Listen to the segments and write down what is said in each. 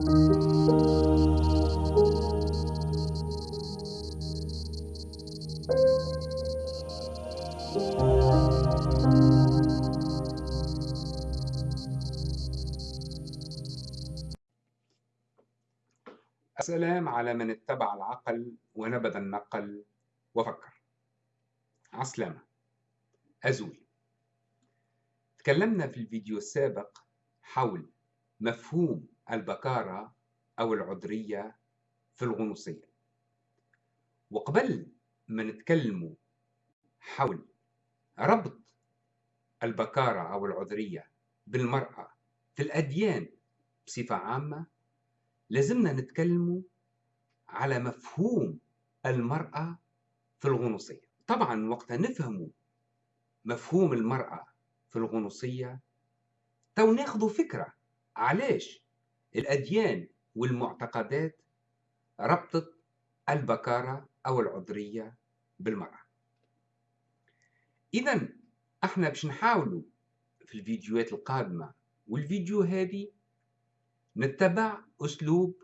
السلام على من اتبع العقل ونبذ النقل وفكر. عسلامة. أزول. تكلمنا في الفيديو السابق حول مفهوم البكارة أو العذرية في الغنوصية. وقبل ما نتكلم حول ربط البكارة أو العذرية بالمرأة في الأديان بصفة عامة لازمنا نتكلم على مفهوم المرأة في الغنوصية. طبعا وقت نفهم مفهوم المرأة في الغنوصية تو ناخذ فكرة علاش الأديان والمعتقدات ربطت البكارة أو العذرية بالمرأة. إذا إحنا باش نحاولوا في الفيديوهات القادمة والفيديو هذه نتبع أسلوب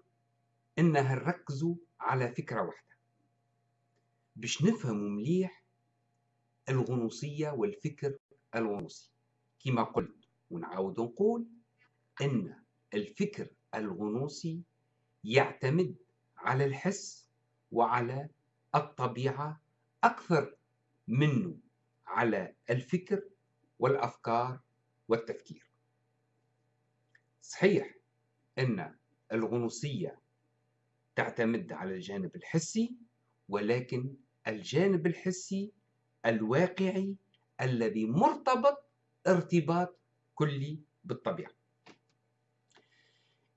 إنها نركزوا على فكرة واحدة. باش نفهموا مليح الغنوصية والفكر الغنوصي. كما قلت ونعاود نقول أن الفكر الغنوصي يعتمد على الحس وعلى الطبيعة أكثر منه على الفكر والأفكار والتفكير. صحيح أن الغنوصية تعتمد على الجانب الحسي ولكن الجانب الحسي الواقعي الذي مرتبط ارتباط كلي بالطبيعة.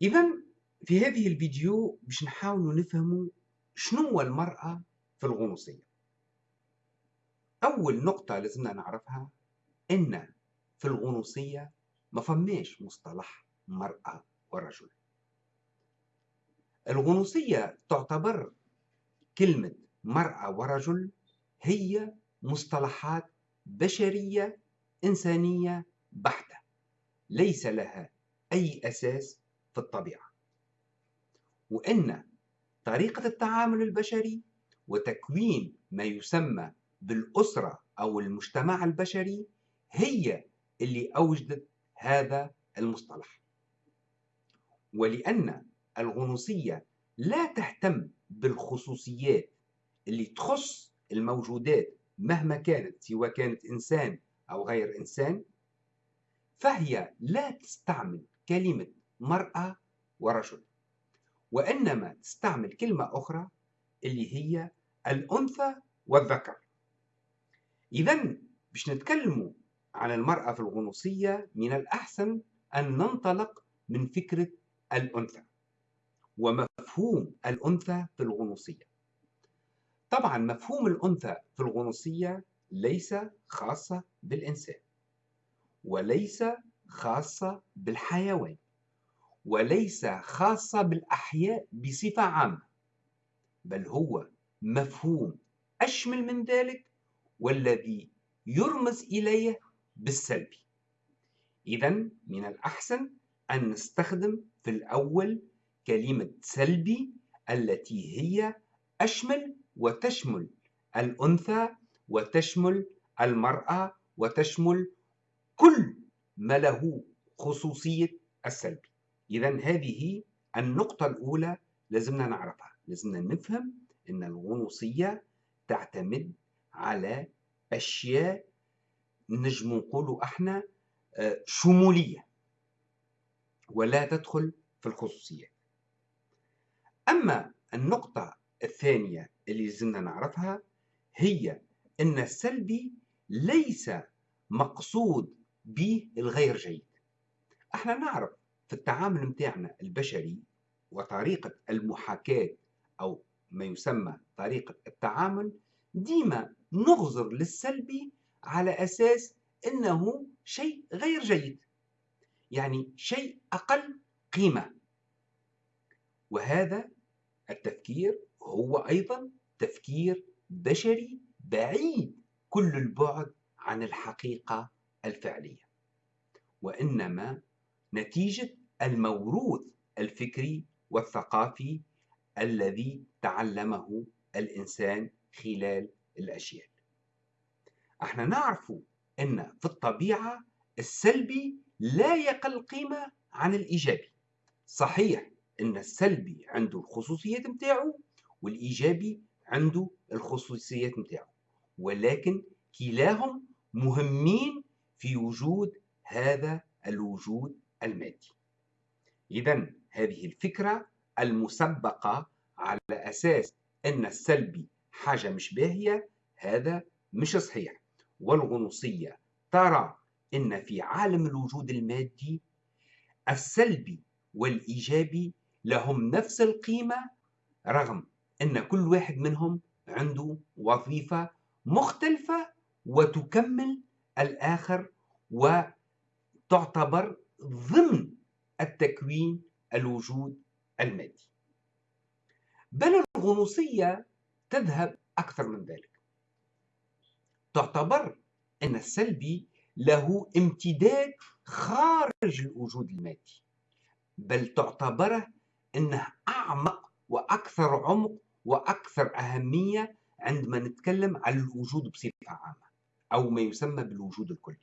إذا في هذه الفيديو باش نحاول نفهم شنو المرأة في الغنوصية. أول نقطة لازمنا نعرفها إن في الغنوصية ما فماش مصطلح مرأة ورجل. الغنوصية تعتبر كلمة مرأة ورجل هي مصطلحات بشرية إنسانية بحتة ليس لها أي أساس في الطبيعة. وإن طريقة التعامل البشري وتكوين ما يسمى بالأسرة أو المجتمع البشري هي اللي أوجدت هذا المصطلح. ولأن الغنوصية لا تهتم بالخصوصيات اللي تخص الموجودات مهما كانت سواء كانت إنسان أو غير إنسان فهي لا تستعمل كلمة مرأة ورجل. وإنما تستعمل كلمة أخرى اللي هي الأنثى والذكر. إذا باش نتكلموا عن المرأة في الغنوصية من الأحسن أن ننطلق من فكرة الأنثى ومفهوم الأنثى في الغنوصية. طبعا مفهوم الأنثى في الغنوصية ليس خاصة بالإنسان وليس خاصة بالحيوان. وليس خاصة بالأحياء بصفة عامة بل هو مفهوم أشمل من ذلك والذي يرمز إليه بالسلبي. إذا من الأحسن أن نستخدم في الأول كلمة سلبي التي هي أشمل وتشمل الأنثى وتشمل المرأة وتشمل كل ما له خصوصية السلبي. إذا هذه النقطة الأولى لازمنا نعرفها. لازمنا نفهم أن الغنوصية تعتمد على أشياء نجم نقولوا إحنا آه، شمولية ولا تدخل في الخصوصيات أما النقطة الثانية اللي لازمنا نعرفها هي أن السلبي ليس مقصود به الغير جيد. إحنا نعرف في التعامل متاعنا البشري وطريقة المحاكاة أو ما يسمى طريقة التعامل ديما نغزر للسلبي على أساس أنه شيء غير جيد يعني شيء أقل قيمة. وهذا التفكير هو أيضا تفكير بشري بعيد كل البعد عن الحقيقة الفعلية وإنما نتيجة الموروث الفكري والثقافي الذي تعلمه الإنسان خلال الأجيال إحنا نعرف أن في الطبيعة السلبي لا يقل قيمة عن الإيجابي. صحيح أن السلبي عنده الخصوصيات متاعه والإيجابي عنده الخصوصيات متاعه ولكن كلاهم مهمين في وجود هذا الوجود المادي. إذا هذه الفكرة المسبقة على أساس أن السلبي حاجة مش باهية هذا مش صحيح. والغنوصية ترى أن في عالم الوجود المادي السلبي والإيجابي لهم نفس القيمة رغم أن كل واحد منهم عنده وظيفة مختلفة وتكمل الآخر وتعتبر ضمن التكوين الوجود المادي. بل الغنوصية تذهب أكثر من ذلك. تعتبر أن السلبي له امتداد خارج الوجود المادي بل تعتبره أنه أعمق وأكثر عمق وأكثر أهمية عندما نتكلم عن الوجود بصفة عامة أو ما يسمى بالوجود الكلي.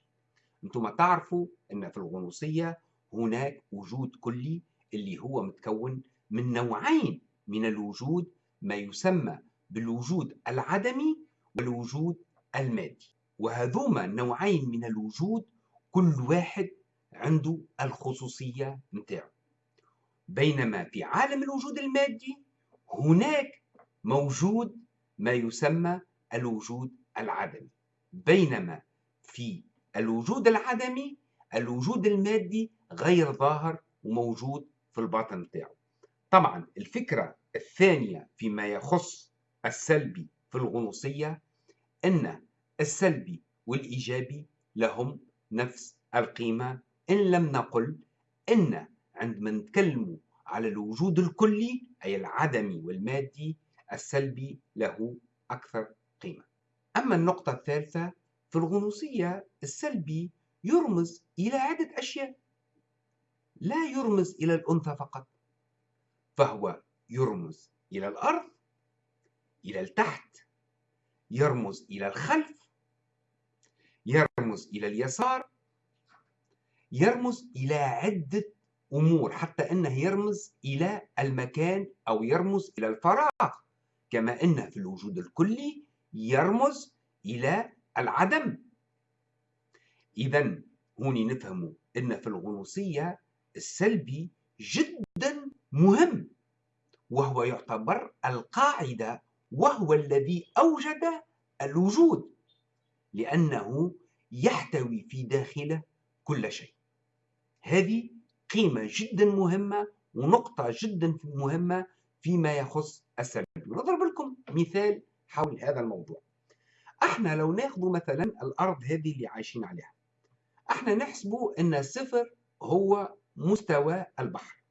أنتم تعرفوا أن في الغنوصية هناك وجود كلي اللي هو متكون من نوعين من الوجود ما يسمى بالوجود العدمي والوجود المادي. وهذوما النوعين من الوجود كل واحد عنده الخصوصية متاعه بينما في عالم الوجود المادي هناك موجود ما يسمى الوجود العدمي. بينما في الوجود العدمي الوجود المادي غير ظاهر وموجود في الباطن متاعه طبعا الفكرة الثانية فيما يخص السلبي في الغنوصية أن السلبي والإيجابي لهم نفس القيمة. إن لم نقل أن عندما نتكلم على الوجود الكلي أي العدمي والمادي السلبي له أكثر قيمة. أما النقطة الثالثة في الغنوصية السلبي يرمز إلى عدة أشياء. لا يرمز إلى الأنثى فقط فهو يرمز إلى الأرض إلى التحت يرمز إلى الخلف يرمز إلى اليسار يرمز إلى عدة أمور حتى أنه يرمز إلى المكان أو يرمز إلى الفراغ كما أنه في الوجود الكلي يرمز إلى العدم. إذا هوني نفهم أن في الغنوصية السلبي جدا مهم وهو يعتبر القاعدة وهو الذي أوجد الوجود لأنه يحتوي في داخله كل شيء. هذه قيمة جدا مهمة ونقطة جدا مهمة فيما يخص السلبي. نضرب لكم مثال حول هذا الموضوع. إحنا لو ناخذ مثلا الأرض هذه اللي عايشين عليها إحنا نحسبوا إن صفر هو مستوى البحر.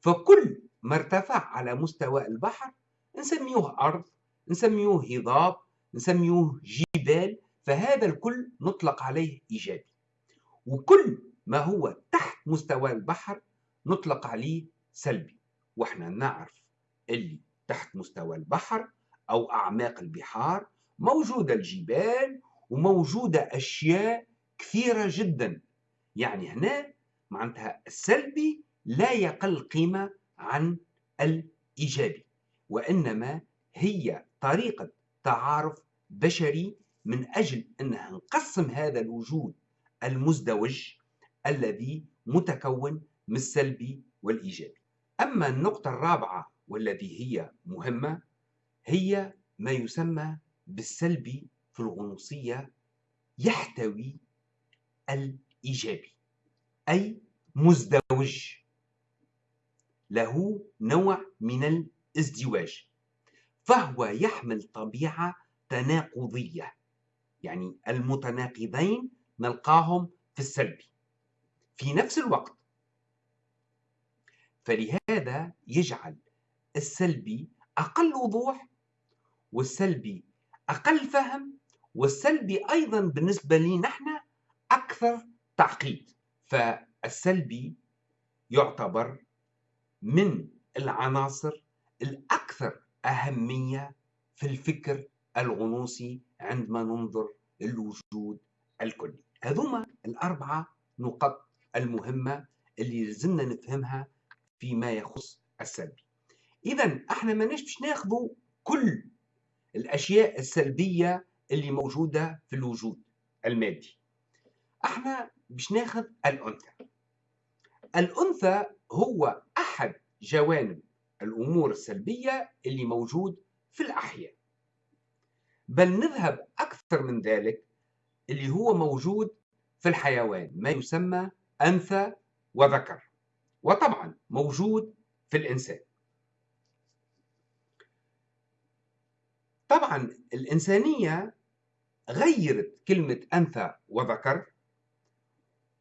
فكل ما ارتفع على مستوى البحر نسميوه أرض نسميوه هضاب نسميوه جبال فهذا الكل نطلق عليه إيجابي. وكل ما هو تحت مستوى البحر نطلق عليه سلبي. وإحنا نعرف اللي تحت مستوى البحر أو أعماق البحار موجودة الجبال وموجودة أشياء كثيرة جدا. يعني هنا معناتها السلبي لا يقل قيمة عن الإيجابي وإنما هي طريقة تعارف بشري من أجل أنها نقسم هذا الوجود المزدوج الذي متكون من السلبي والإيجابي. أما النقطة الرابعة والذي هي مهمة هي ما يسمى بالسلبي في الغنوصية يحتوي الإيجابي. أي مزدوج. له نوع من الازدواج فهو يحمل طبيعة تناقضية يعني المتناقضين نلقاهم في السلبي في نفس الوقت فلهذا يجعل السلبي أقل وضوح والسلبي أقل فهم والسلبي أيضا بالنسبة لي نحن أكثر تعقيد. فالسلبي يعتبر من العناصر الأكثر أهمية في الفكر الغنوصي عندما ننظر للوجود الكلي. هذوما الأربعة نقط المهمة اللي لازمنا نفهمها فيما يخص السلبي. إذا إحنا ما باش ناخذوا كل الأشياء السلبية اللي موجودة في الوجود المادي. إحنا باش ناخذ الأنثى. الأنثى هو أحد جوانب الأمور السلبية اللي موجود في الأحياء. بل نذهب أكثر من ذلك اللي هو موجود في الحيوان ما يسمى أنثى وذكر وطبعا موجود في الإنسان. طبعا الإنسانية غيرت كلمة أنثى وذكر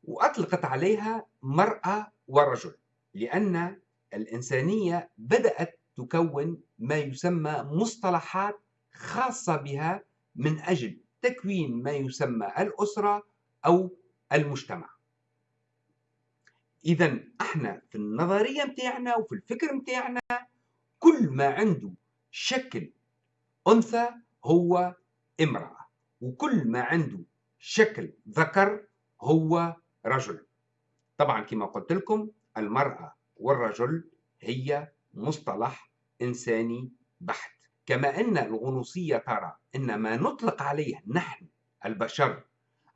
وأطلقت عليها مرأة ورجل لأن الإنسانية بدأت تكون ما يسمى مصطلحات خاصة بها من أجل تكوين ما يسمى الأسرة أو المجتمع. إذا إحنا في النظرية متاعنا وفي الفكر متاعنا كل ما عنده شكل أنثى هو امرأة وكل ما عنده شكل ذكر هو رجل. طبعا كما قلت لكم المرأة والرجل هي مصطلح إنساني بحت. كما أن الغنوصية ترى أن ما نطلق عليه نحن البشر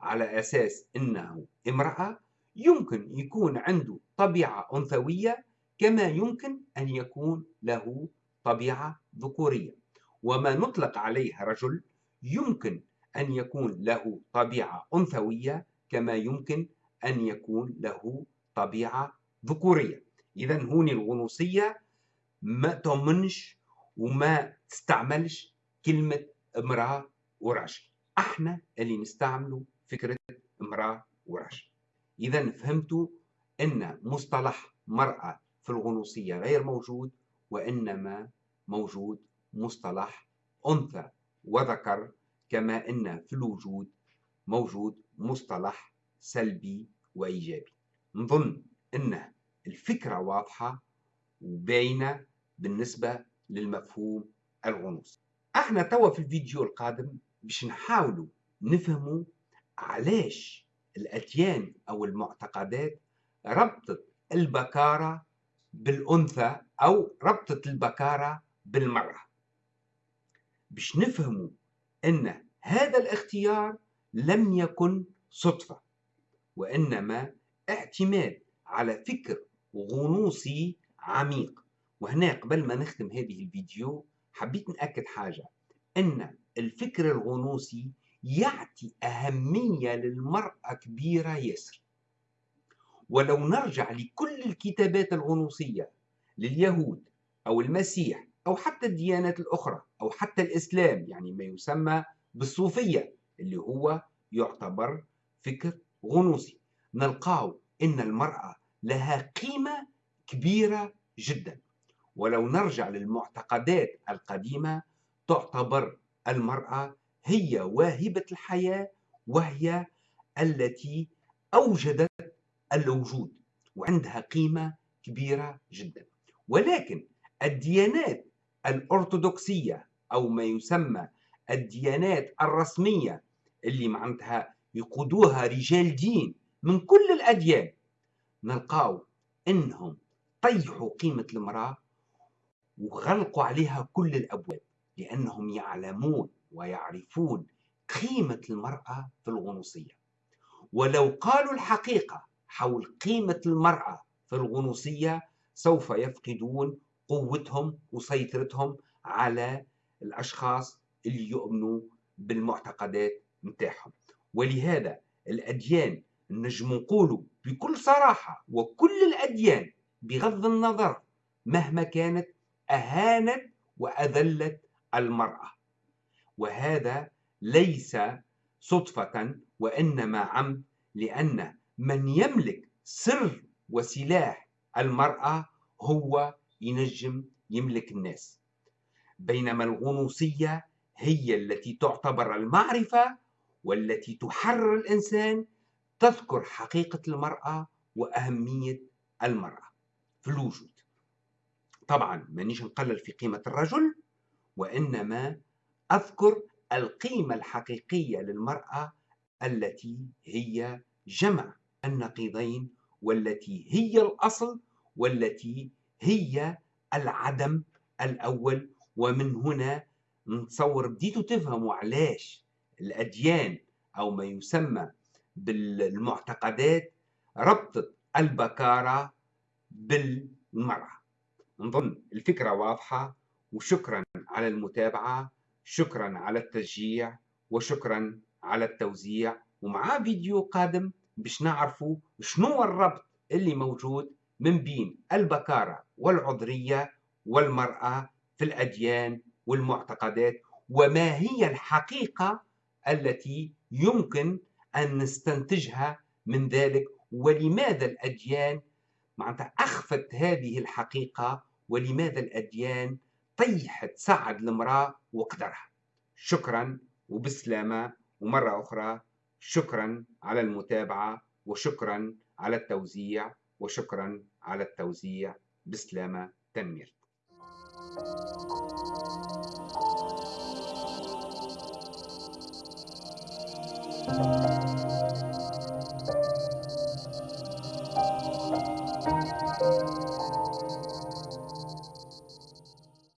على أساس أنه امرأة يمكن يكون عنده طبيعة أنثوية كما يمكن أن يكون له طبيعة ذكورية. وما نطلق عليه رجل يمكن أن يكون له طبيعة أنثوية كما يمكن أن يكون له طبيعة ذكورية. إذا هوني الغنوصية ما تؤمنش وما تستعملش كلمة امرأة ورجل أحنا اللي نستعملوا فكرة امرأة ورجل إذا فهمتوا أن مصطلح مرأة في الغنوصية غير موجود وإنما موجود مصطلح أنثى وذكر كما أن في الوجود موجود مصطلح سلبي وإيجابي. نظن أن الفكرة واضحة وباينة بالنسبة للمفهوم الغنوصي إحنا توا في الفيديو القادم باش نحاولوا نفهموا علاش الأديان أو المعتقدات ربطت البكارة بالأنثى أو ربطت البكارة بالمرأة. باش نفهموا أن هذا الاختيار لم يكن صدفة. وإنما اعتماد على فكر غنوصي عميق. وهنا قبل ما نختم هذه الفيديو حبيت نأكد حاجة أن الفكر الغنوصي يعطي أهمية للمرأة كبيرة ياسر. ولو نرجع لكل الكتابات الغنوصية لليهود أو المسيح أو حتى الديانات الأخرى أو حتى الإسلام يعني ما يسمى بالصوفية اللي هو يعتبر فكر غنوصي نلقاه إن المرأة لها قيمة كبيرة جدا. ولو نرجع للمعتقدات القديمة تعتبر المرأة هي واهبة الحياة وهي التي أوجدت الوجود وعندها قيمة كبيرة جدا. ولكن الديانات الأرثوذكسية أو ما يسمى الديانات الرسمية اللي معناتها يقودوها رجال دين من كل الأديان نلقاو إنهم طيحوا قيمة المرأة وغلقوا عليها كل الأبواب لأنهم يعلمون ويعرفون قيمة المرأة في الغنوصية. ولو قالوا الحقيقة حول قيمة المرأة في الغنوصية سوف يفقدون قوتهم وسيطرتهم على الأشخاص اللي يؤمنوا بالمعتقدات متاعهم ولهذا الأديان نجم نقولوا بكل صراحة وكل الأديان بغض النظر مهما كانت أهانت وأذلت المرأة. وهذا ليس صدفة وإنما عمد لأن من يملك سر وسلاح المرأة هو ينجم يملك الناس. بينما الغنوصية هي التي تعتبر المعرفة والتي تحرر الإنسان تذكر حقيقة المرأة وأهمية المرأة في الوجود. طبعا مانيش نقلل في قيمة الرجل وإنما أذكر القيمة الحقيقية للمرأة التي هي جمع النقيضين والتي هي الأصل والتي هي العدم الأول. ومن هنا نتصور بديتوا تفهموا علاش الأديان أو ما يسمى بالمعتقدات ربطت البكارة بالمرأة. نظن الفكرة واضحة وشكرا على المتابعة شكرا على التشجيع وشكرا على التوزيع. ومع فيديو قادم باش نعرفوا شنو الربط اللي موجود من بين البكارة والعذرية والمرأة في الأديان والمعتقدات وما هي الحقيقة التي يمكن أن نستنتجها من ذلك ولماذا الأديان معناتها أخفت هذه الحقيقة ولماذا الأديان طيحت سعد المرأة وقدرها شكرا وبسلامة ومرة أخرى شكرا على المتابعة وشكرا على التوزيع وشكرا على التوزيع بسلامة تنمير Thank you. Thank you.